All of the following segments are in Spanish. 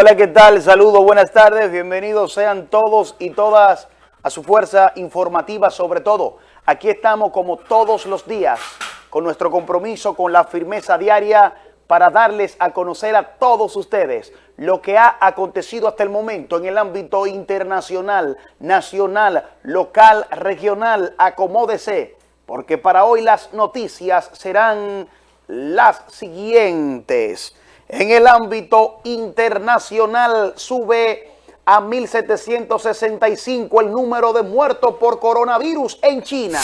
Hola, ¿qué tal? Saludos, buenas tardes, bienvenidos sean todos y todas a su fuerza informativa sobre todo. Aquí estamos como todos los días con nuestro compromiso, con la firmeza diaria para darles a conocer a todos ustedes lo que ha acontecido hasta el momento en el ámbito internacional, nacional, local, regional, acomódese, porque para hoy las noticias serán las siguientes. En el ámbito internacional sube a 1.765 el número de muertos por coronavirus en China.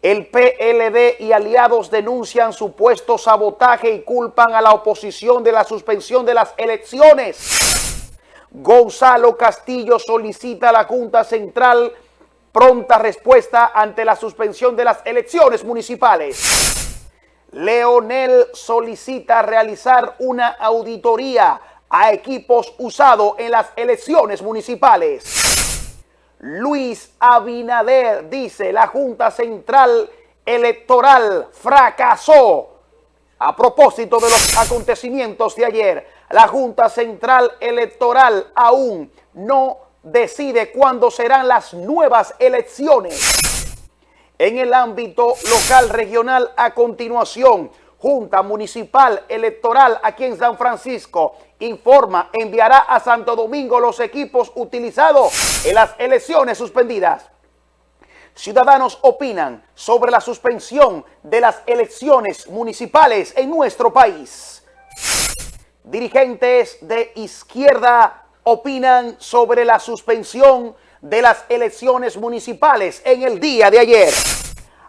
El PLD y aliados denuncian supuesto sabotaje y culpan a la oposición de la suspensión de las elecciones. Gonzalo Castillo solicita a la Junta Central pronta respuesta ante la suspensión de las elecciones municipales. Leonel solicita realizar una auditoría a equipos usados en las elecciones municipales. Luis Abinader dice la Junta Central Electoral fracasó. A propósito de los acontecimientos de ayer, la Junta Central Electoral aún no decide cuándo serán las nuevas elecciones en el ámbito local regional a continuación. Junta Municipal Electoral aquí en San Francisco informa, enviará a Santo Domingo los equipos utilizados en las elecciones suspendidas. Ciudadanos opinan sobre la suspensión de las elecciones municipales en nuestro país. Dirigentes de izquierda opinan sobre la suspensión de las elecciones municipales en el día de ayer.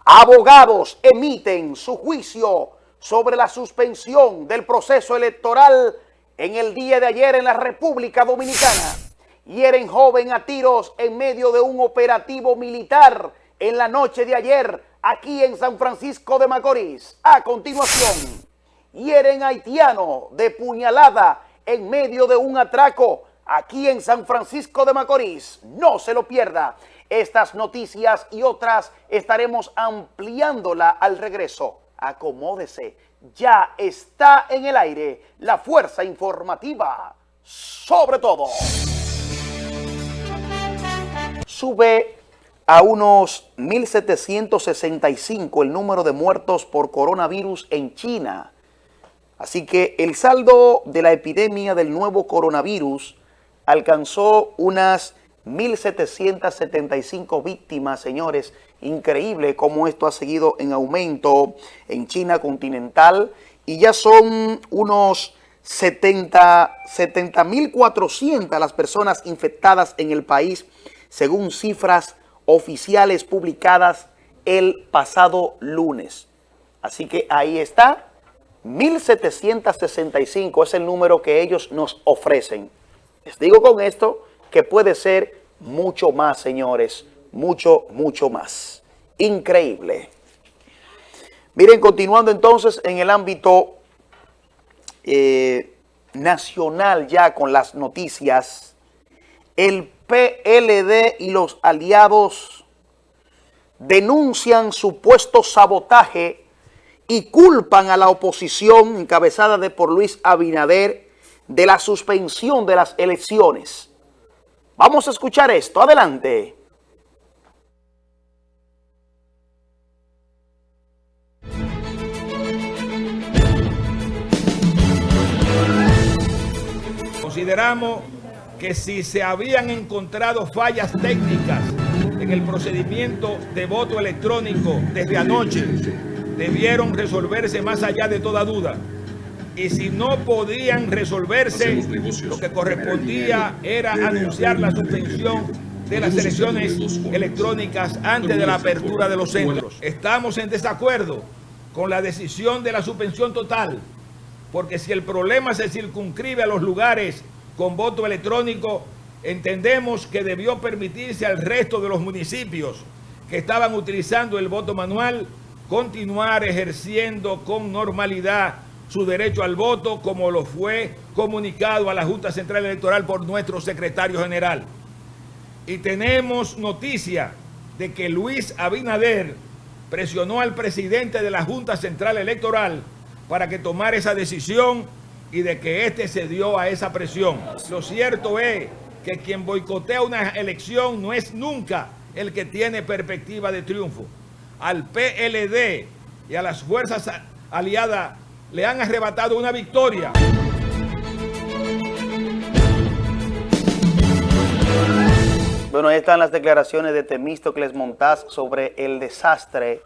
Abogados emiten su juicio sobre la suspensión del proceso electoral en el día de ayer en la República Dominicana. Hieren joven a tiros en medio de un operativo militar en la noche de ayer aquí en San Francisco de Macorís. A continuación, hieren haitiano de puñalada en medio de un atraco aquí en San Francisco de Macorís. No se lo pierda. Estas noticias y otras estaremos ampliándola al regreso. Acomódese. Ya está en el aire la fuerza informativa. Sobre todo. Sube a unos 1.765 el número de muertos por coronavirus en China. Así que el saldo de la epidemia del nuevo coronavirus alcanzó unas 1.775 víctimas, señores. Increíble cómo esto ha seguido en aumento en China continental y ya son unos 70.400 las personas infectadas en el país, según cifras oficiales publicadas el pasado lunes. Así que ahí está, 1.765 es el número que ellos nos ofrecen. Les digo con esto que puede ser mucho más, señores, mucho, mucho más. Increíble. Miren, continuando entonces en el ámbito eh, nacional ya con las noticias, el PLD y los aliados denuncian supuesto sabotaje y culpan a la oposición encabezada de por Luis Abinader de la suspensión de las elecciones. Vamos a escuchar esto. Adelante. Consideramos que si se habían encontrado fallas técnicas en el procedimiento de voto electrónico desde anoche, debieron resolverse más allá de toda duda y si no podían resolverse, lo que correspondía era anunciar la suspensión de las elecciones electrónicas antes de la apertura de los centros. Estamos en desacuerdo con la decisión de la suspensión total, porque si el problema se circunscribe a los lugares con voto electrónico, entendemos que debió permitirse al resto de los municipios que estaban utilizando el voto manual continuar ejerciendo con normalidad su derecho al voto como lo fue comunicado a la Junta Central Electoral por nuestro secretario general. Y tenemos noticia de que Luis Abinader presionó al presidente de la Junta Central Electoral para que tomara esa decisión y de que éste se dio a esa presión. Lo cierto es que quien boicotea una elección no es nunca el que tiene perspectiva de triunfo. Al PLD y a las fuerzas aliadas le han arrebatado una victoria. Bueno, ahí están las declaraciones de Temístocles Montaz sobre el desastre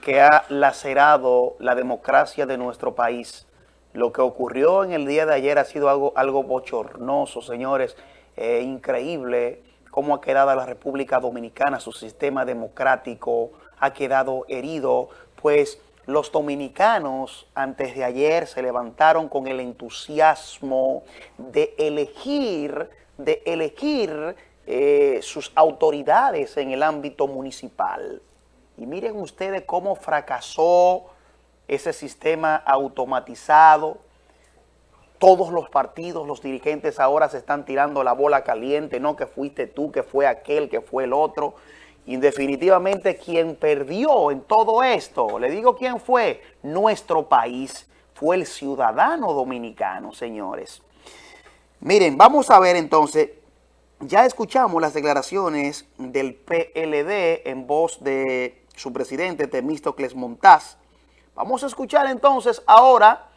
que ha lacerado la democracia de nuestro país. Lo que ocurrió en el día de ayer ha sido algo, algo bochornoso, señores, eh, increíble cómo ha quedado la República Dominicana, su sistema democrático ha quedado herido, pues los dominicanos antes de ayer se levantaron con el entusiasmo de elegir, de elegir eh, sus autoridades en el ámbito municipal. Y miren ustedes cómo fracasó ese sistema automatizado. Todos los partidos, los dirigentes ahora se están tirando la bola caliente, no que fuiste tú, que fue aquel, que fue el otro. Y quien perdió en todo esto, le digo quién fue, nuestro país, fue el ciudadano dominicano, señores. Miren, vamos a ver entonces ya escuchamos las declaraciones del PLD en voz de su presidente Temístocles Montaz. Vamos a escuchar entonces ahora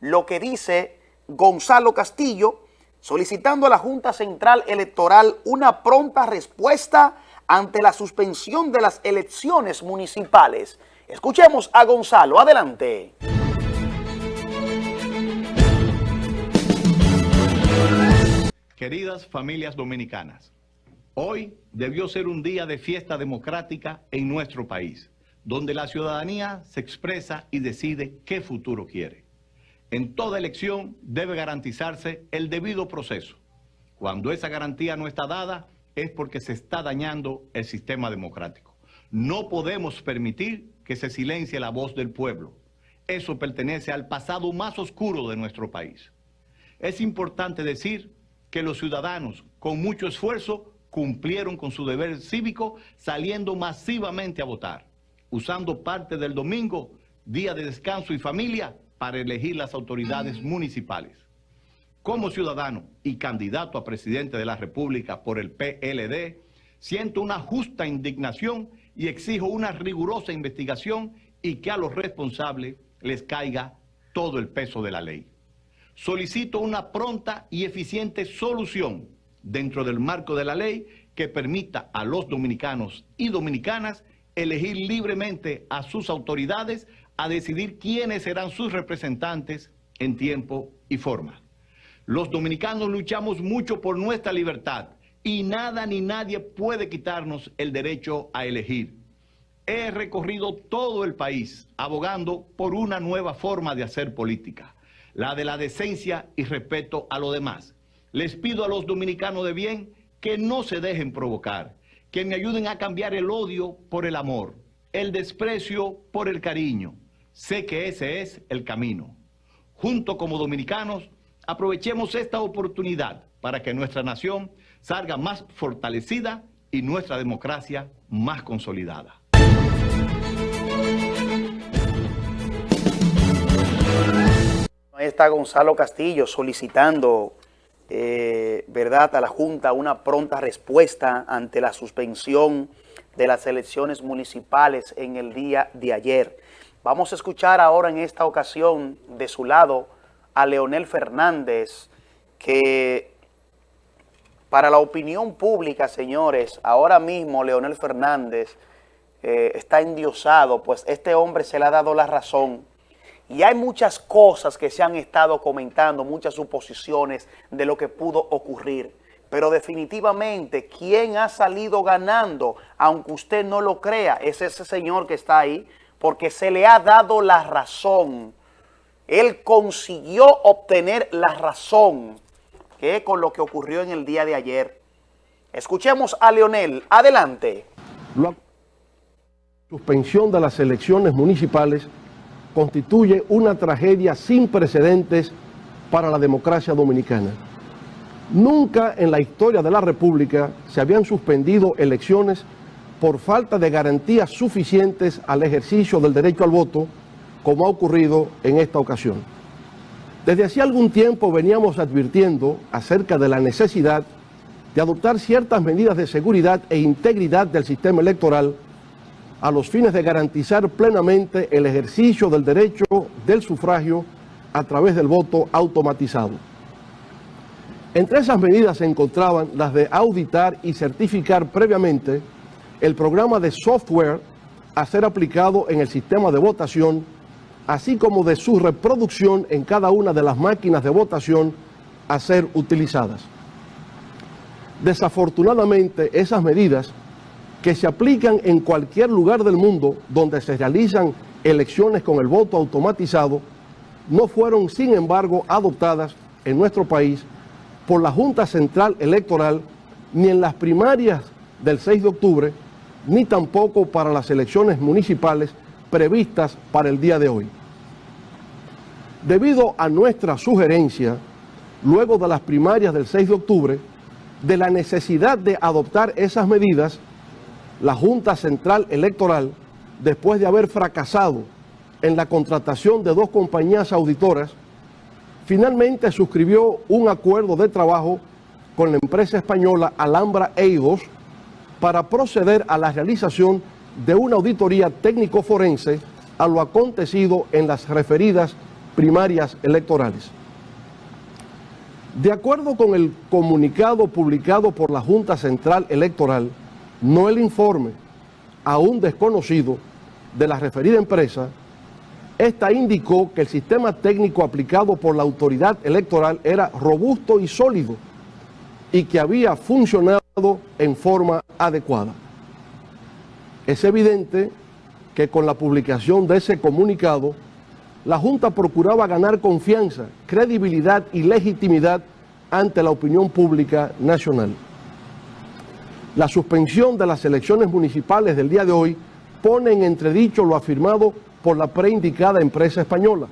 lo que dice Gonzalo Castillo, solicitando a la Junta Central Electoral una pronta respuesta ante la suspensión de las elecciones municipales. Escuchemos a Gonzalo. Adelante. Queridas familias dominicanas, hoy debió ser un día de fiesta democrática en nuestro país, donde la ciudadanía se expresa y decide qué futuro quiere. En toda elección debe garantizarse el debido proceso. Cuando esa garantía no está dada, es porque se está dañando el sistema democrático. No podemos permitir que se silencie la voz del pueblo. Eso pertenece al pasado más oscuro de nuestro país. Es importante decir que los ciudadanos, con mucho esfuerzo, cumplieron con su deber cívico saliendo masivamente a votar, usando parte del domingo, día de descanso y familia, para elegir las autoridades municipales. Como ciudadano y candidato a presidente de la República por el PLD, siento una justa indignación y exijo una rigurosa investigación y que a los responsables les caiga todo el peso de la ley solicito una pronta y eficiente solución dentro del marco de la ley que permita a los dominicanos y dominicanas elegir libremente a sus autoridades a decidir quiénes serán sus representantes en tiempo y forma. Los dominicanos luchamos mucho por nuestra libertad y nada ni nadie puede quitarnos el derecho a elegir. He recorrido todo el país abogando por una nueva forma de hacer política la de la decencia y respeto a lo demás. Les pido a los dominicanos de bien que no se dejen provocar, que me ayuden a cambiar el odio por el amor, el desprecio por el cariño. Sé que ese es el camino. Junto como dominicanos, aprovechemos esta oportunidad para que nuestra nación salga más fortalecida y nuestra democracia más consolidada. está Gonzalo Castillo solicitando, eh, ¿verdad?, a la Junta una pronta respuesta ante la suspensión de las elecciones municipales en el día de ayer. Vamos a escuchar ahora en esta ocasión de su lado a Leonel Fernández, que para la opinión pública, señores, ahora mismo Leonel Fernández eh, está endiosado, pues este hombre se le ha dado la razón y hay muchas cosas que se han estado comentando, muchas suposiciones de lo que pudo ocurrir. Pero definitivamente, quien ha salido ganando, aunque usted no lo crea, es ese señor que está ahí, porque se le ha dado la razón. Él consiguió obtener la razón, que con lo que ocurrió en el día de ayer. Escuchemos a Leonel. Adelante. La suspensión de las elecciones municipales constituye una tragedia sin precedentes para la democracia dominicana. Nunca en la historia de la República se habían suspendido elecciones por falta de garantías suficientes al ejercicio del derecho al voto, como ha ocurrido en esta ocasión. Desde hace algún tiempo veníamos advirtiendo acerca de la necesidad de adoptar ciertas medidas de seguridad e integridad del sistema electoral a los fines de garantizar plenamente el ejercicio del derecho del sufragio a través del voto automatizado. Entre esas medidas se encontraban las de auditar y certificar previamente el programa de software a ser aplicado en el sistema de votación, así como de su reproducción en cada una de las máquinas de votación a ser utilizadas. Desafortunadamente, esas medidas que se aplican en cualquier lugar del mundo donde se realizan elecciones con el voto automatizado, no fueron, sin embargo, adoptadas en nuestro país por la Junta Central Electoral ni en las primarias del 6 de octubre, ni tampoco para las elecciones municipales previstas para el día de hoy. Debido a nuestra sugerencia, luego de las primarias del 6 de octubre, de la necesidad de adoptar esas medidas, la Junta Central Electoral, después de haber fracasado en la contratación de dos compañías auditoras, finalmente suscribió un acuerdo de trabajo con la empresa española Alhambra Eidos para proceder a la realización de una auditoría técnico-forense a lo acontecido en las referidas primarias electorales. De acuerdo con el comunicado publicado por la Junta Central Electoral, no el informe, aún desconocido, de la referida empresa, esta indicó que el sistema técnico aplicado por la autoridad electoral era robusto y sólido y que había funcionado en forma adecuada. Es evidente que con la publicación de ese comunicado, la Junta procuraba ganar confianza, credibilidad y legitimidad ante la opinión pública nacional. La suspensión de las elecciones municipales del día de hoy pone en entredicho lo afirmado por la preindicada empresa española.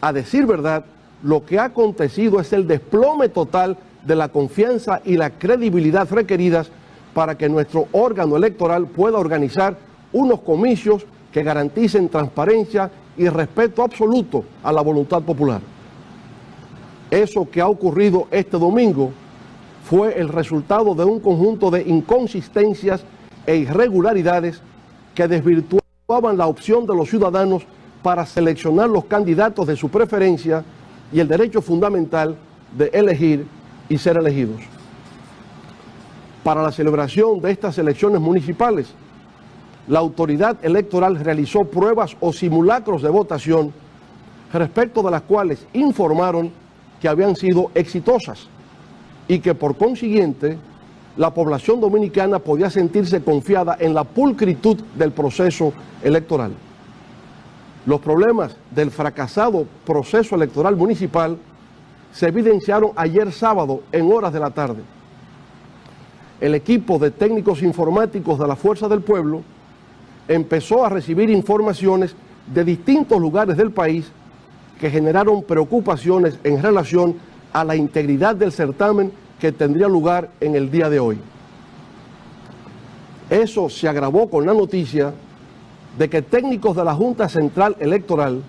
A decir verdad, lo que ha acontecido es el desplome total de la confianza y la credibilidad requeridas para que nuestro órgano electoral pueda organizar unos comicios que garanticen transparencia y respeto absoluto a la voluntad popular. Eso que ha ocurrido este domingo fue el resultado de un conjunto de inconsistencias e irregularidades que desvirtuaban la opción de los ciudadanos para seleccionar los candidatos de su preferencia y el derecho fundamental de elegir y ser elegidos. Para la celebración de estas elecciones municipales, la autoridad electoral realizó pruebas o simulacros de votación respecto de las cuales informaron que habían sido exitosas y que por consiguiente la población dominicana podía sentirse confiada en la pulcritud del proceso electoral. Los problemas del fracasado proceso electoral municipal se evidenciaron ayer sábado en horas de la tarde. El equipo de técnicos informáticos de la Fuerza del Pueblo empezó a recibir informaciones de distintos lugares del país que generaron preocupaciones en relación a la integridad del certamen que tendría lugar en el día de hoy. Eso se agravó con la noticia de que técnicos de la Junta Central Electoral,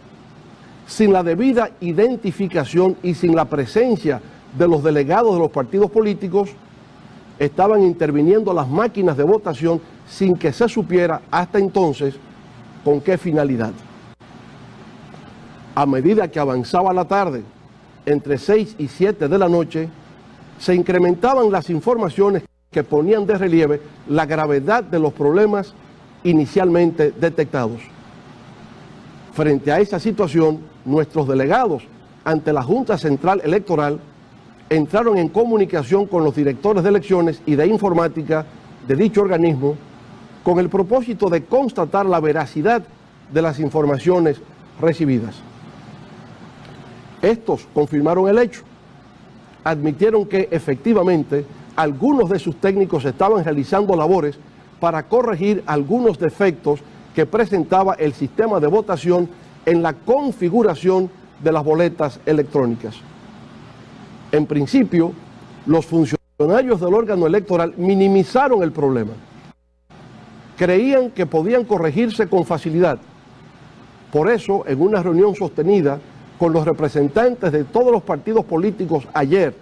sin la debida identificación y sin la presencia de los delegados de los partidos políticos, estaban interviniendo las máquinas de votación sin que se supiera hasta entonces con qué finalidad. A medida que avanzaba la tarde, entre 6 y 7 de la noche, se incrementaban las informaciones que ponían de relieve la gravedad de los problemas inicialmente detectados. Frente a esa situación, nuestros delegados ante la Junta Central Electoral entraron en comunicación con los directores de elecciones y de informática de dicho organismo con el propósito de constatar la veracidad de las informaciones recibidas. Estos confirmaron el hecho, admitieron que efectivamente algunos de sus técnicos estaban realizando labores para corregir algunos defectos que presentaba el sistema de votación en la configuración de las boletas electrónicas. En principio, los funcionarios del órgano electoral minimizaron el problema. Creían que podían corregirse con facilidad. Por eso, en una reunión sostenida con los representantes de todos los partidos políticos ayer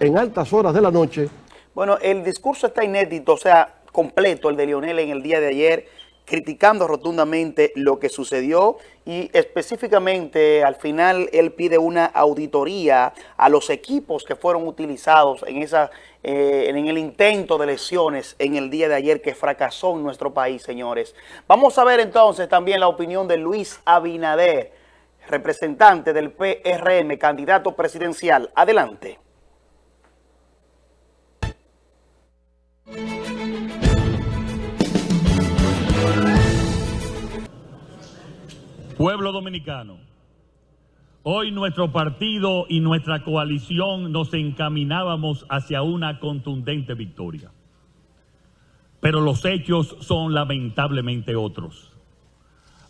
en altas horas de la noche. Bueno, el discurso está inédito, o sea, completo el de Lionel en el día de ayer, criticando rotundamente lo que sucedió y específicamente al final él pide una auditoría a los equipos que fueron utilizados en, esa, eh, en el intento de lesiones en el día de ayer que fracasó en nuestro país, señores. Vamos a ver entonces también la opinión de Luis Abinader, representante del PRM, candidato presidencial. Adelante. Pueblo dominicano, hoy nuestro partido y nuestra coalición nos encaminábamos hacia una contundente victoria. Pero los hechos son lamentablemente otros.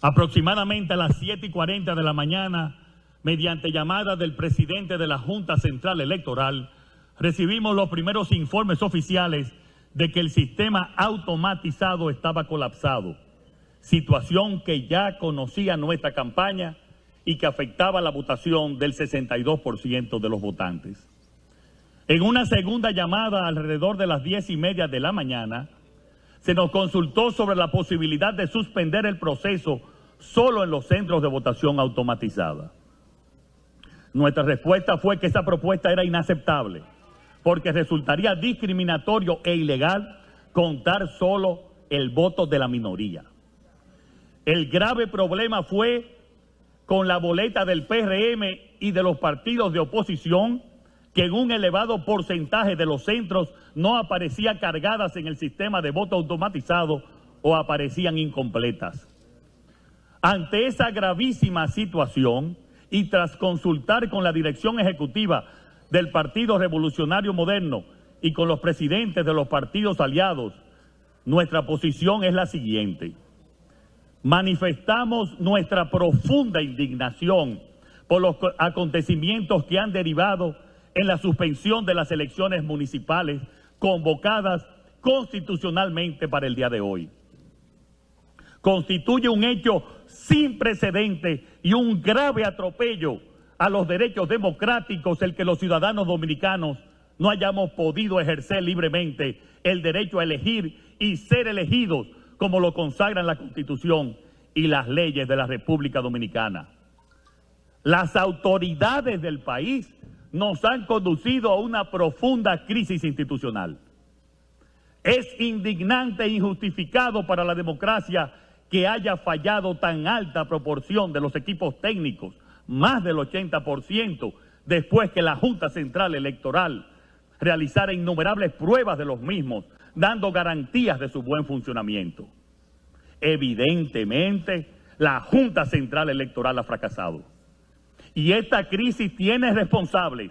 Aproximadamente a las 7 y 40 de la mañana, mediante llamada del presidente de la Junta Central Electoral, recibimos los primeros informes oficiales de que el sistema automatizado estaba colapsado situación que ya conocía nuestra campaña y que afectaba la votación del 62% de los votantes. En una segunda llamada alrededor de las diez y media de la mañana, se nos consultó sobre la posibilidad de suspender el proceso solo en los centros de votación automatizada. Nuestra respuesta fue que esa propuesta era inaceptable, porque resultaría discriminatorio e ilegal contar solo el voto de la minoría. El grave problema fue con la boleta del PRM y de los partidos de oposición, que en un elevado porcentaje de los centros no aparecían cargadas en el sistema de voto automatizado o aparecían incompletas. Ante esa gravísima situación y tras consultar con la dirección ejecutiva del Partido Revolucionario Moderno y con los presidentes de los partidos aliados, nuestra posición es la siguiente manifestamos nuestra profunda indignación por los acontecimientos que han derivado en la suspensión de las elecciones municipales convocadas constitucionalmente para el día de hoy. Constituye un hecho sin precedente y un grave atropello a los derechos democráticos el que los ciudadanos dominicanos no hayamos podido ejercer libremente el derecho a elegir y ser elegidos como lo consagran la Constitución y las leyes de la República Dominicana. Las autoridades del país nos han conducido a una profunda crisis institucional. Es indignante e injustificado para la democracia que haya fallado tan alta proporción de los equipos técnicos, más del 80%, después que la Junta Central Electoral realizara innumerables pruebas de los mismos, dando garantías de su buen funcionamiento. Evidentemente, la Junta Central Electoral ha fracasado. Y esta crisis tiene responsables.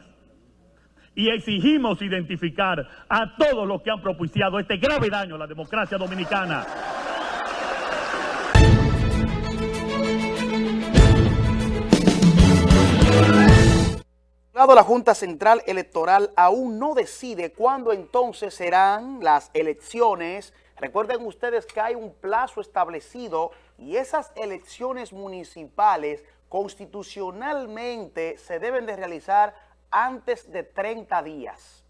Y exigimos identificar a todos los que han propiciado este grave daño a la democracia dominicana. La Junta Central Electoral aún no decide cuándo entonces serán las elecciones Recuerden ustedes que hay un plazo establecido y esas elecciones municipales constitucionalmente se deben de realizar antes de 30 días.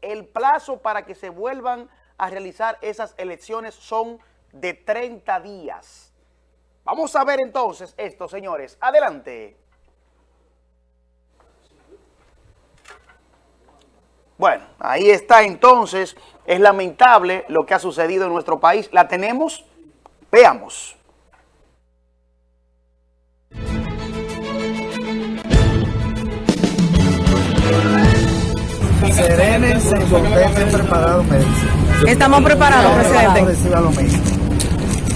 El plazo para que se vuelvan a realizar esas elecciones son de 30 días. Vamos a ver entonces esto, señores. Adelante. Bueno, ahí está entonces. Es lamentable lo que ha sucedido en nuestro país. ¿La tenemos? Veamos. Serénense, estén preparados, Estamos preparados, presidente.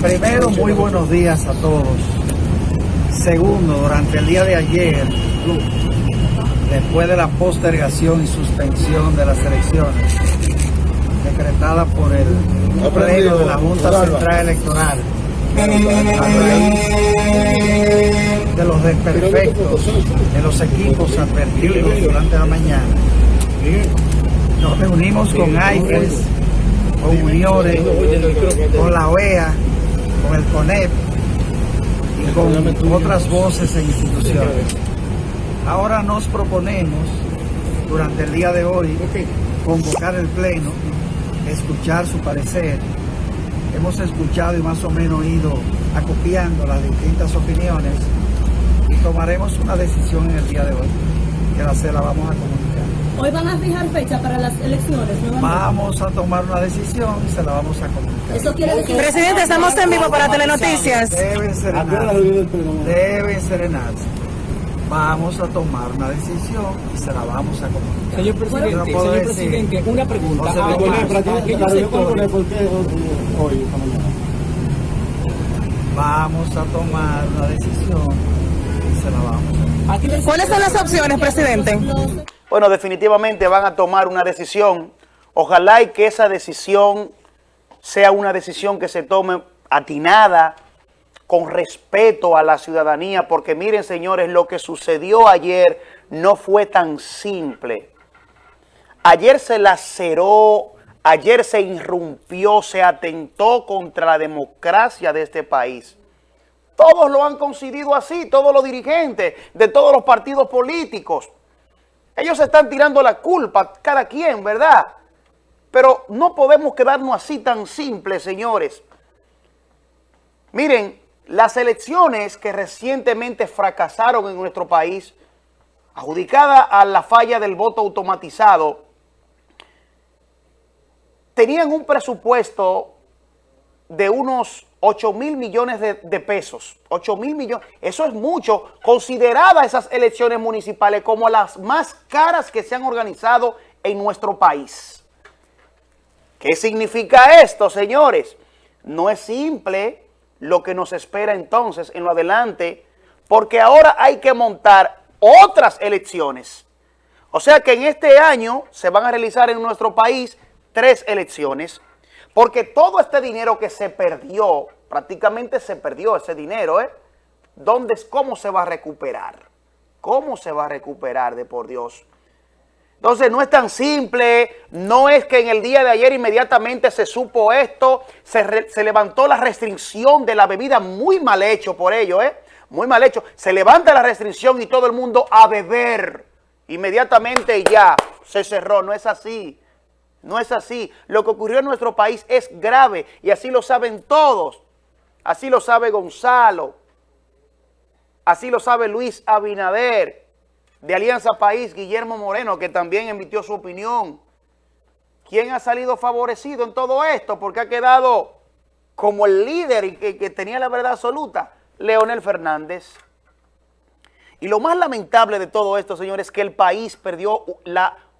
Primero, muy buenos días a todos. Segundo, durante el día de ayer, después de la postergación y suspensión de las elecciones decretada por el pleno de la Junta Central Electoral. De los desperfectos de los equipos advertidos durante la mañana. Nos reunimos con AIFES, con Uniores, con la OEA, con el CONEP y con otras voces e instituciones. Ahora nos proponemos, durante el día de hoy, convocar el Pleno, escuchar su parecer. Hemos escuchado y más o menos ido acopiando las distintas opiniones y tomaremos una decisión en el día de hoy, que la, se la vamos a comunicar. Hoy van a fijar fecha para las elecciones. Vamos a tomar una decisión y se la vamos a comunicar. Eso quiere decir... Presidente, estamos en vivo para Telenoticias. Deben serenarse. Deben serenarse. Vamos a tomar una decisión y se la vamos a comunicar. Señor presidente, Yo no puedo señor decir- presidente, una pregunta. No Ah, Vamos a tomar una decisión y se la vamos a ¿Cuáles son las opciones, presidente? Bueno, definitivamente van a tomar una decisión. Ojalá y que esa decisión sea una decisión que se tome atinada, con respeto a la ciudadanía, porque miren, señores, lo que sucedió ayer no fue tan simple. Ayer se laceró, ayer se irrumpió, se atentó contra la democracia de este país. Todos lo han concedido así, todos los dirigentes de todos los partidos políticos. Ellos están tirando la culpa, cada quien, ¿verdad? Pero no podemos quedarnos así tan simples, señores. Miren, las elecciones que recientemente fracasaron en nuestro país, adjudicada a la falla del voto automatizado, tenían un presupuesto de unos 8 mil millones de, de pesos. 8 mil millones. Eso es mucho, considerada esas elecciones municipales como las más caras que se han organizado en nuestro país. ¿Qué significa esto, señores? No es simple lo que nos espera entonces en lo adelante, porque ahora hay que montar otras elecciones. O sea que en este año se van a realizar en nuestro país tres elecciones, porque todo este dinero que se perdió, prácticamente se perdió ese dinero, ¿eh? ¿Dónde, ¿Cómo se va a recuperar? ¿Cómo se va a recuperar de por Dios? Entonces no es tan simple, no es que en el día de ayer inmediatamente se supo esto, se, levantó la restricción de la bebida, muy mal hecho por ello, ¿eh? Muy mal hecho. Se levanta la restricción y todo el mundo a beber. Inmediatamente ya se cerró, no es así. No es así. Lo que ocurrió en nuestro país es grave y así lo saben todos. Así lo sabe Gonzalo. Así lo sabe Luis Abinader. De Alianza País, Guillermo Moreno, que también emitió su opinión. ¿Quién ha salido favorecido en todo esto? Porque ha quedado como el líder y que, tenía la verdad absoluta, Leonel Fernández. Y lo más lamentable de todo esto, señores, es que el país perdió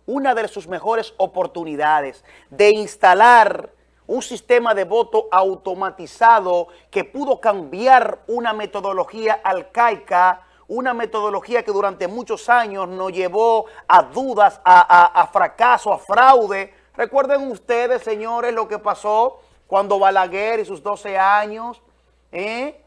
una de sus mejores oportunidades de instalar un sistema de voto automatizado que pudo cambiar una metodología arcaica, una metodología que durante muchos años nos llevó a dudas, a, a- fracaso, a fraude. Recuerden ustedes, señores, lo que pasó cuando Balaguer y sus 12 años, ¿eh?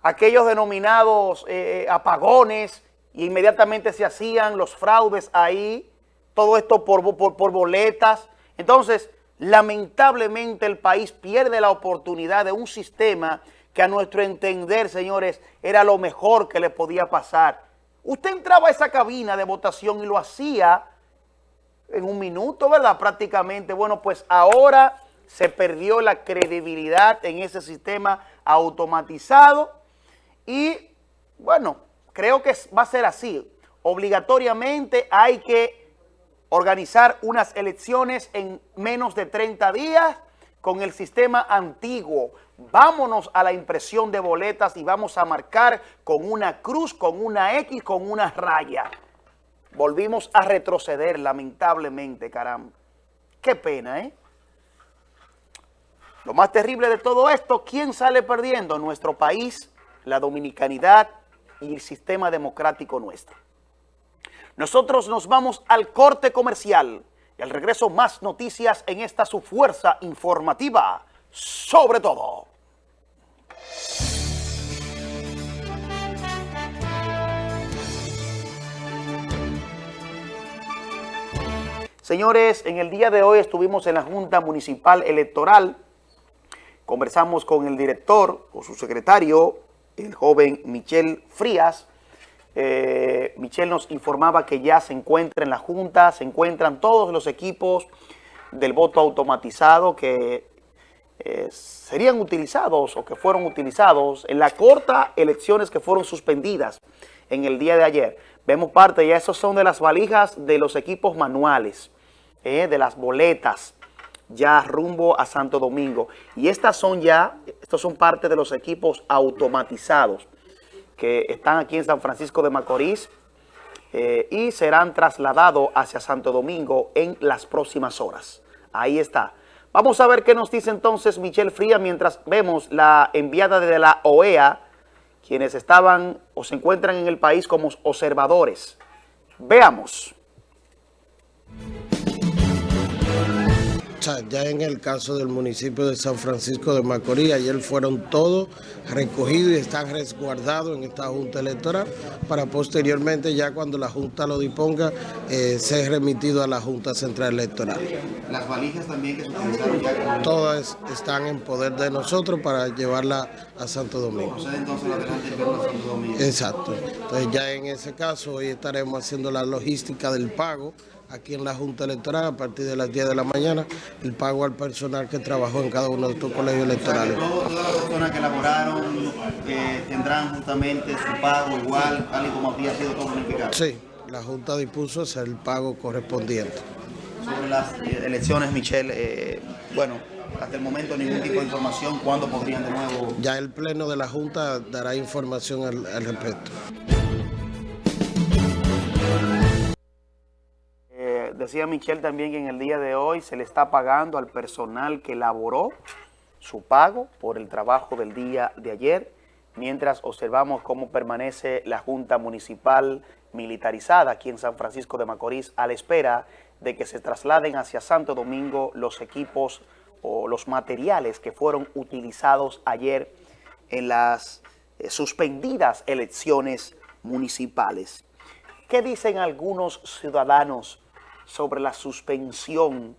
aquellos denominados eh, apagones, y inmediatamente se hacían los fraudes ahí, todo esto por boletas. Entonces, lamentablemente el país pierde la oportunidad de un sistema que a nuestro entender, señores, era lo mejor que le podía pasar. Usted entraba a esa cabina de votación y lo hacía en un minuto, ¿verdad? Prácticamente. Bueno, pues ahora se perdió la credibilidad en ese sistema automatizado y, bueno, creo que va a ser así. Obligatoriamente hay que organizar unas elecciones en menos de 30 días con el sistema antiguo. Vámonos a la impresión de boletas y vamos a marcar con una cruz, con una X, con una raya. Volvimos a retroceder, lamentablemente, caramba. Qué pena, ¿eh? Lo más terrible de todo esto, ¿quién sale perdiendo? Nuestro país, la dominicanidad y el sistema democrático nuestro. Nosotros nos vamos al corte comercial y al regreso más noticias en esta su fuerza informativa, sobre todo. Señores, en el día de hoy estuvimos en la Junta Municipal Electoral, conversamos con el director o su secretario, el joven Michel Frías. Eh, Michel nos informaba que ya se encuentra en la Junta, se encuentran todos los equipos del voto automatizado que eh, serían utilizados o que fueron utilizados en la corta elecciones que fueron suspendidas en el día de ayer. Vemos parte, ya esos son de las valijas de los equipos manuales, eh, de las boletas, ya rumbo a Santo Domingo. Y estas son ya, estos son parte de los equipos automatizados que están aquí en San Francisco de Macorís eh, y serán trasladados hacia Santo Domingo en las próximas horas. Ahí está. Vamos a ver qué nos dice entonces Michelle Fría mientras vemos la enviada de la OEA, quienes estaban o se encuentran en el país como observadores. Veamos. Ya en el caso del municipio de San Francisco de Macorís, ayer fueron todos recogidos y están resguardados en esta Junta Electoral para posteriormente, ya cuando la Junta lo disponga, eh, ser remitido a la Junta Central Electoral. Las valijas también que se utilizaron ya. Todas están en poder de nosotros para llevarla a Santo Domingo. entonces adelante a Santo Domingo. Exacto. Entonces ya en ese caso hoy estaremos haciendo la logística del pago aquí en la Junta Electoral a partir de las 10 de la mañana el pago al personal que trabajó en cada uno de estos colegios electorales. todas las personas que elaboraron eh, tendrán justamente su pago igual, tal y como había sido todo unificado. Sí, la Junta dispuso hacer el pago correspondiente. Sobre las eh, elecciones, Michelle, eh, bueno, hasta el momento ningún tipo de información, ¿cuándo podrían de nuevo? Ya el Pleno de la Junta dará información al, al respecto. Decía Michelle también que en el día de hoy se le está pagando al personal que elaboró su pago por el trabajo del día de ayer, mientras observamos cómo permanece la Junta Municipal militarizada aquí en San Francisco de Macorís a la espera de que se trasladen hacia Santo Domingo los equipos o los materiales que fueron utilizados ayer en las eh, suspendidas elecciones municipales. ¿Qué dicen algunos ciudadanos sobre la suspensión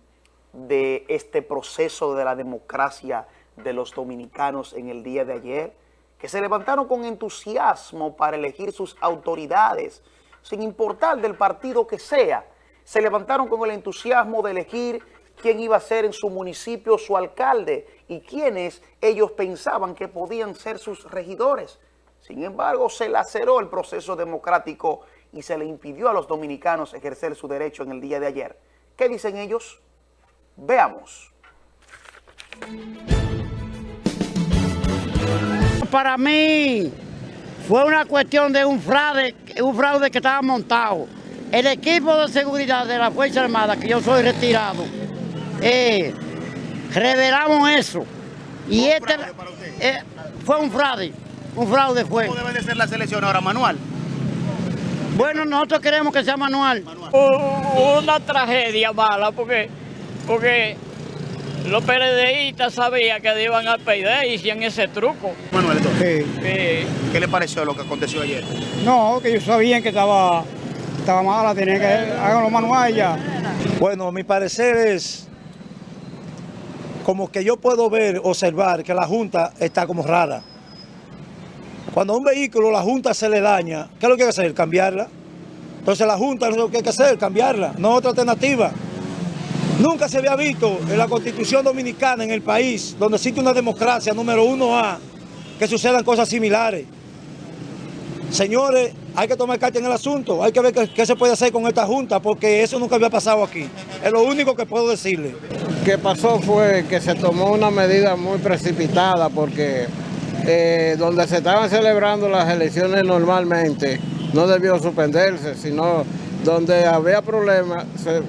de este proceso de la democracia de los dominicanos en el día de ayer, que se levantaron con entusiasmo para elegir sus autoridades, sin importar del partido que sea, se levantaron con el entusiasmo de elegir quién iba a ser en su municipio su alcalde y quiénes ellos pensaban que podían ser sus regidores. Sin embargo, se laceró el proceso democrático y se le impidió a los dominicanos ejercer su derecho en el día de ayer. ¿Qué dicen ellos? Veamos. Para mí fue una cuestión de un fraude, un fraude que estaba montado. El equipo de seguridad de la Fuerza Armada, que yo soy retirado, eh, revelamos eso. Y este eh, fue un fraude, un fraude fue. ¿Cómo debe de ser la selección ahora, Manual? Bueno, nosotros queremos que sea manual. Una tragedia mala porque, porque los PRDistas sabían que iban a perder y hacían ese truco. Manuel, entonces, ¿qué le pareció lo que aconteció ayer? No, que ellos sabían que estaba, estaba mala, tenían que hacerlo manual ya. Bueno, mi parecer es como que yo puedo ver, observar que la Junta está como rara. Cuando a un vehículo la Junta se le daña, ¿qué es lo que hay que hacer? Cambiarla. Entonces la Junta lo que hay que hacer, cambiarla, no otra alternativa. Nunca se había visto en la Constitución Dominicana, en el país, donde existe una democracia número uno A, que sucedan cosas similares. Señores, hay que tomar carta en el asunto, hay que ver qué, qué, se puede hacer con esta Junta, porque eso nunca había pasado aquí. Es lo único que puedo decirle. Lo que pasó fue que se tomó una medida muy precipitada, porque eh, donde se estaban celebrando las elecciones normalmente, no debió suspenderse, sino donde había problemas, se,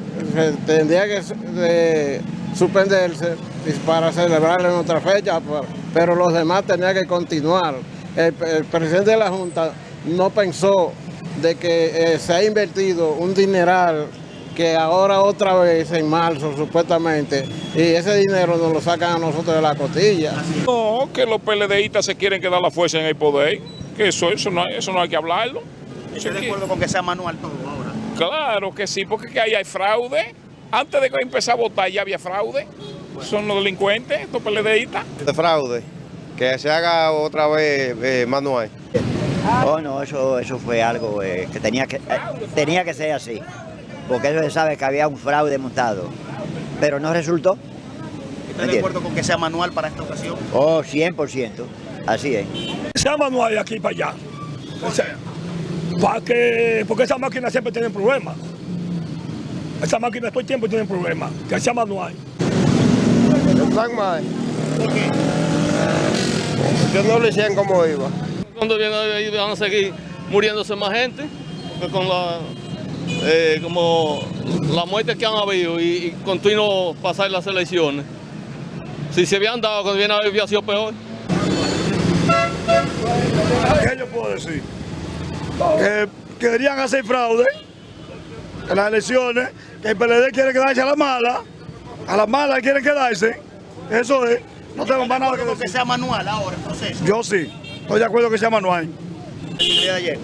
tendría que de, suspenderse para celebrar en otra fecha, pero los demás tenían que continuar. El, el presidente de la Junta no pensó de que eh, se ha invertido un dineral que ahora otra vez en marzo supuestamente, y ese dinero nos lo sacan a nosotros de la costilla. No, que los PLDistas se quieren quedar la fuerza en el poder, que eso, eso, no, eso no hay que hablarlo. ¿Estoy de acuerdo con que sea manual todo ahora? Claro que sí, porque ahí hay fraude. Antes de que empezar a votar ya había fraude. Son los delincuentes, estos PLDistas. De fraude, que se haga otra vez eh, manual. Oh, no, eso, eso fue algo eh, que, tenía que eh, tenía que ser así, porque eso se sabe que había un fraude montado, pero no resultó. ¿Estás de acuerdo con que sea manual para esta ocasión? Oh, 100%, así es. Sea manual de aquí para allá. O sea, para que, porque esas máquinas siempre tienen problemas. Esas máquinas todo el tiempo tienen problemas. Que sea manual. El plan mal. ¿Por qué? Yo no le decían cómo iba. Cuando vienen ahí van a seguir muriéndose más gente, porque con la, eh, como la muerte que han habido y, y continuo pasar las elecciones. Si se habían dado cuando viene a haber, había sido peor. ¿Qué yo puedo decir? Que querían hacer fraude en las elecciones, que el PLD quiere quedarse a la mala, a la mala quieren quedarse, eso es, no tengo más nada que que decir. sea manual ahora el proceso? Yo sí, estoy de acuerdo que sea manual. De ayer.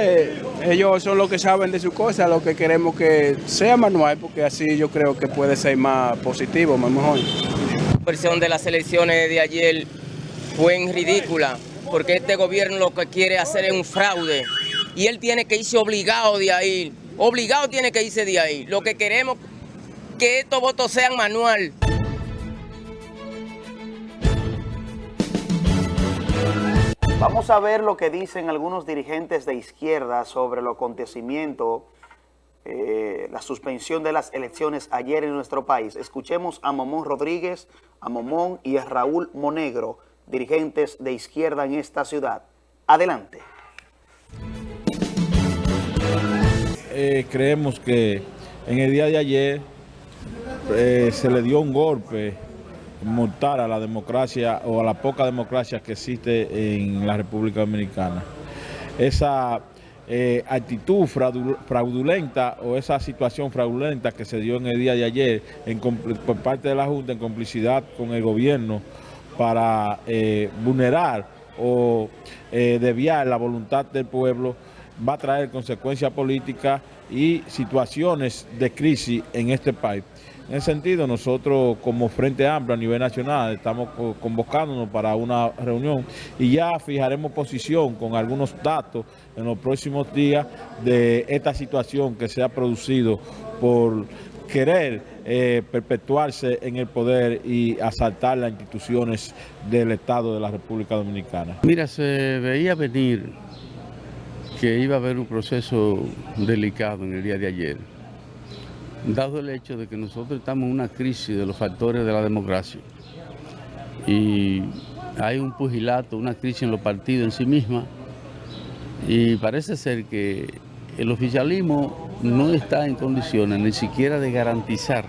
Eh, ellos son los que saben de su cosa, lo que queremos que sea manual, porque así yo creo que puede ser más positivo, más mejor. La versión de las elecciones de ayer fue en ridícula, porque este gobierno lo que quiere hacer es un fraude y él tiene que irse obligado de ahí, obligado tiene que irse de ahí. Lo que queremos que estos votos sean manual. Vamos a ver lo que dicen algunos dirigentes de izquierda sobre el acontecimiento, eh, la suspensión de las elecciones ayer en nuestro país. Escuchemos a Momón Rodríguez, a Momón y a Raúl Monegro, dirigentes de izquierda en esta ciudad. Adelante. Eh, creemos que en el día de ayer eh, se le dio un golpe mortal a la democracia o a la poca democracia que existe en la República Dominicana. Esa eh, actitud fraudu- fraudulenta o esa situación fraudulenta que se dio en el día de ayer en por parte de la Junta en complicidad con el gobierno para eh, vulnerar o eh, la voluntad del pueblo va a traer consecuencias políticas y situaciones de crisis en este país. En ese sentido, nosotros como Frente Amplio a nivel nacional estamos co- convocándonos para una reunión y ya fijaremos posición con algunos datos en los próximos días de esta situación que se ha producido por querer eh, perpetuarse en el poder y asaltar las instituciones del Estado de la República Dominicana. Mira, se veía venir que iba a haber un proceso delicado en el día de ayer, dado el hecho de que nosotros estamos en una crisis de los factores de la democracia. Y hay un pugilato, una crisis en los partidos en sí misma. Y parece ser que el oficialismo no está en condiciones ni siquiera de garantizar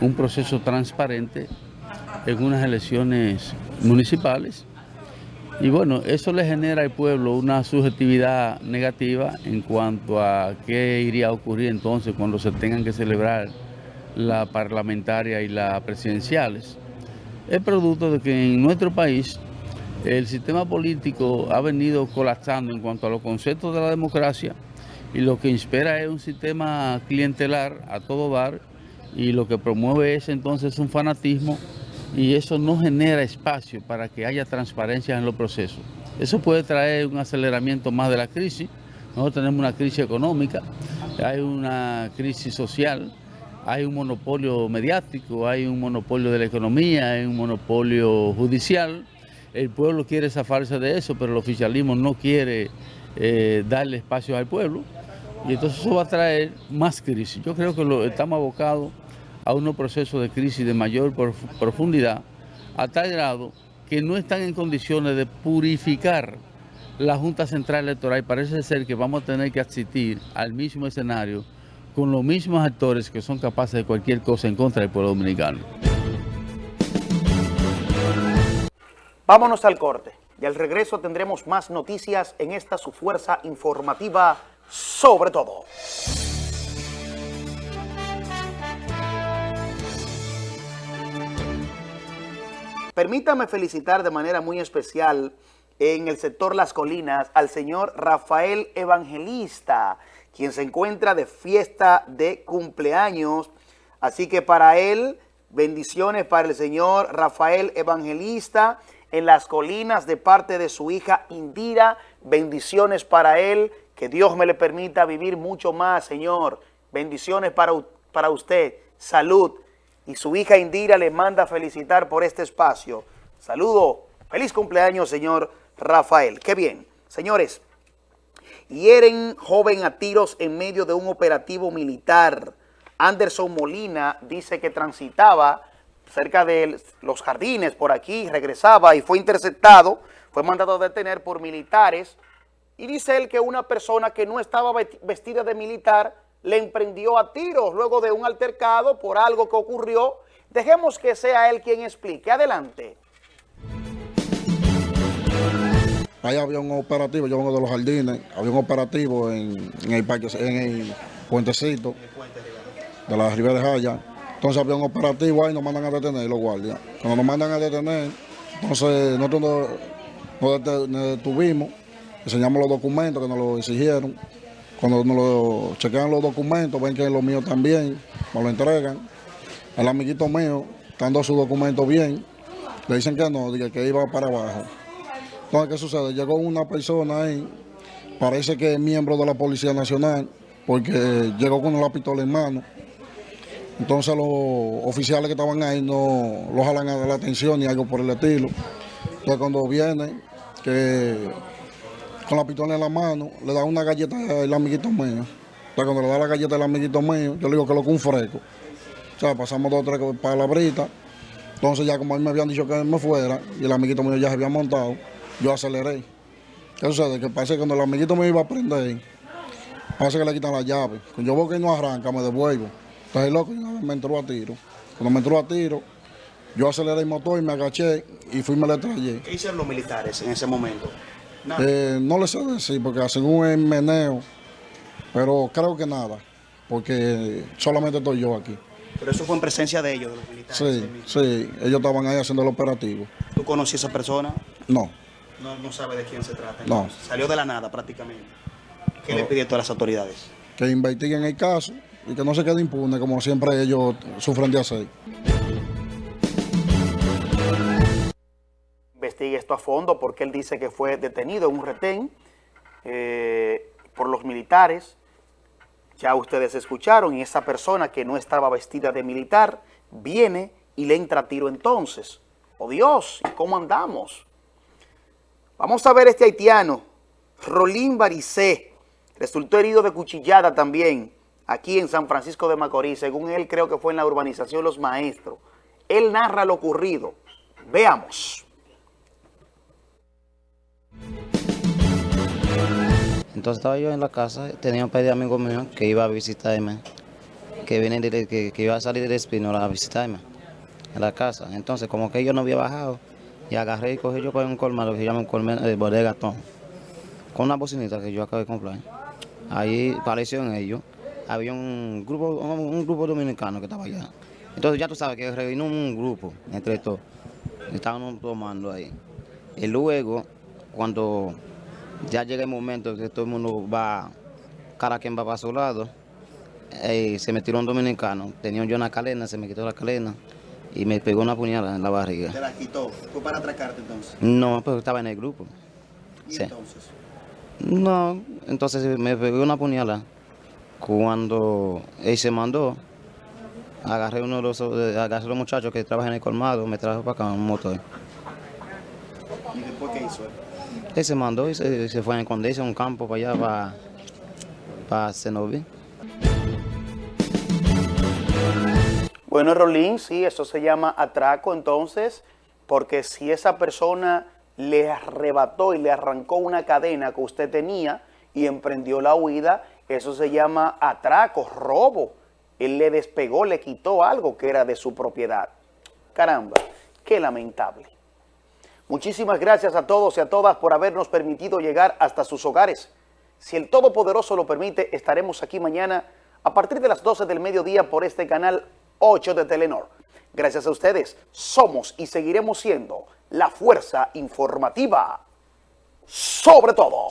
un proceso transparente en unas elecciones municipales y bueno, eso le genera al pueblo una subjetividad negativa en cuanto a qué iría a ocurrir entonces cuando se tengan que celebrar la parlamentaria y las presidenciales. Es producto de que en nuestro país el sistema político ha venido colapsando en cuanto a los conceptos de la democracia y lo que inspira es un sistema clientelar a todo dar y lo que promueve es entonces un fanatismo y eso no genera espacio para que haya transparencia en los procesos. Eso puede traer un aceleramiento más de la crisis. Nosotros tenemos una crisis económica, hay una crisis social, hay un monopolio mediático, hay un monopolio de la economía, hay un monopolio judicial. El pueblo quiere zafarse de eso, pero el oficialismo no quiere eh, darle espacio al pueblo. Y entonces eso va a traer más crisis. Yo creo que lo, estamos abocados a unos procesos de crisis de mayor prof- profundidad, a tal grado que no están en condiciones de purificar la Junta Central Electoral. Parece ser que vamos a tener que asistir al mismo escenario con los mismos actores que son capaces de cualquier cosa en contra del pueblo dominicano. Vámonos al corte y al regreso tendremos más noticias en esta su fuerza informativa sobre todo. Permítame felicitar de manera muy especial en el sector Las Colinas al señor Rafael Evangelista, quien se encuentra de fiesta de cumpleaños. Así que para él, bendiciones para el señor Rafael Evangelista en las colinas de parte de su hija Indira. Bendiciones para él, que Dios me le permita vivir mucho más, Señor. Bendiciones para, para usted, salud. Y su hija Indira le manda felicitar por este espacio. Saludo, feliz cumpleaños, señor Rafael. Qué bien. Señores, hieren joven a tiros en medio de un operativo militar. Anderson Molina dice que transitaba cerca de los jardines por aquí, regresaba y fue interceptado, fue mandado a detener por militares y dice él que una persona que no estaba vestida de militar le emprendió a tiros luego de un altercado por algo que ocurrió. Dejemos que sea él quien explique. Adelante. Ahí había un operativo, yo vengo de los jardines, había un operativo en, el parque, en el puentecito de la Ribera de Jaya. Entonces había un operativo ahí, nos mandan a detener los guardias. Cuando nos mandan a detener, entonces nosotros nos, detuvimos, enseñamos los documentos que nos lo exigieron. Cuando nos lo chequean los documentos, ven que es lo mío también, nos lo entregan. El amiguito mío, dando su documento bien, le dicen que no, que iba para abajo. Entonces, ¿qué sucede? Llegó una persona ahí, parece que es miembro de la Policía Nacional, porque llegó con la pistola en mano. Entonces los oficiales que estaban ahí no los jalan a la atención ni algo por el estilo. Entonces cuando viene, que con la pistola en la mano, le da una galleta al amiguito mío. Entonces cuando le da la galleta al amiguito mío, yo le digo que lo que un fresco. O sea, pasamos dos o tres palabritas. Entonces ya como él me habían dicho que me fuera y el amiguito mío ya se había montado, yo aceleré. ¿Qué sucede? Que que cuando el amiguito me iba a prender, parece que le quitan la llave. Cuando yo veo que no arranca, me devuelvo. Entonces loco me entró a tiro. Cuando me entró a tiro, yo aceleré el motor y me agaché y fui y me le traje. ¿Qué hicieron los militares en ese momento? Eh, no les sé decir, porque hacen un meneo, pero creo que nada, porque solamente estoy yo aquí. Pero eso fue en presencia de ellos, de los militares. Sí, sí, ellos estaban ahí haciendo el operativo. ¿Tú conocías a esa persona? No. No, no sabe de quién se trata. No. Salió de la nada prácticamente. ¿Qué le pidió a todas las autoridades? Que investiguen el caso y que no se quede impune como siempre ellos sufren de hacer. Investigue esto a fondo porque él dice que fue detenido en un retén eh, por los militares. Ya ustedes escucharon y esa persona que no estaba vestida de militar viene y le entra tiro entonces. ¡Oh Dios! ¿Y cómo andamos? Vamos a ver este haitiano, Rolín Baricé, resultó herido de cuchillada también aquí en San Francisco de Macorís. Según él, creo que fue en la urbanización Los Maestros. Él narra lo ocurrido. Veamos. Entonces estaba yo en la casa, tenía un par de amigos míos que iba a visitarme, que, vienen que, iba a salir del Espino a visitarme en la casa. Entonces, como que yo no había bajado, y agarré y cogí yo para un colmado que se llama un colmado de bodega con una bocinita que yo acabo de comprar. Ahí apareció en ellos. Había un grupo, un, grupo dominicano que estaba allá. Entonces ya tú sabes que revino un grupo entre todos. Estaban tomando ahí. Y luego, cuando ya llega el momento que todo el mundo va, cada quien va para su lado, eh, se me tiró un dominicano. Tenía yo una cadena, se me quitó la cadena y me pegó una puñalada en la barriga. ¿Te la quitó? ¿Fue para atracarte entonces? No, pero estaba en el grupo. ¿Y entonces? No, entonces me pegó una puñalada. Cuando él se mandó, agarré uno de los, agarré los muchachos que trabajan en el colmado, me trajo para acá un motor. ¿Y después qué hizo él? Él se mandó y se, fue a esconderse a un campo para allá, para, para. Bueno, Rolín, sí, eso se llama atraco entonces, porque si esa persona le arrebató y le arrancó una cadena que usted tenía y emprendió la huida, eso se llama atraco, robo. Él le despegó, le quitó algo que era de su propiedad. Caramba, qué lamentable. Muchísimas gracias a todos y a todas por habernos permitido llegar hasta sus hogares. Si el Todopoderoso lo permite, estaremos aquí mañana a partir de las 12 del mediodía por este canal 8 de Telenor. Gracias a ustedes, somos y seguiremos siendo la fuerza informativa sobre todo.